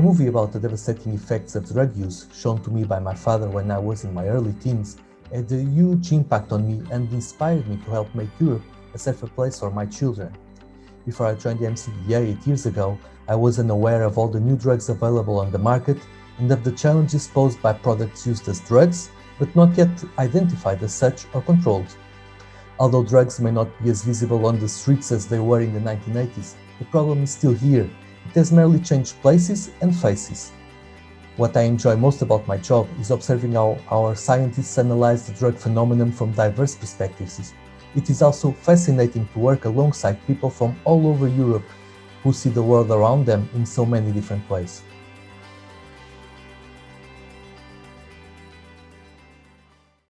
movie about the devastating effects of drug use, shown to me by my father when I was in my early teens, had a huge impact on me and inspired me to help make Europe a safer place for my children. Before I joined the EMCDDA eight years ago, I was unaware of all the new drugs available on the market and of the challenges posed by products used as drugs, but not yet identified as such or controlled. Although drugs may not be as visible on the streets as they were in the 1980s, the problem is still here. It has merely changed places and faces. What I enjoy most about my job is observing how our scientists analyze the drug phenomenon from diverse perspectives. It is also fascinating to work alongside people from all over Europe who see the world around them in so many different ways.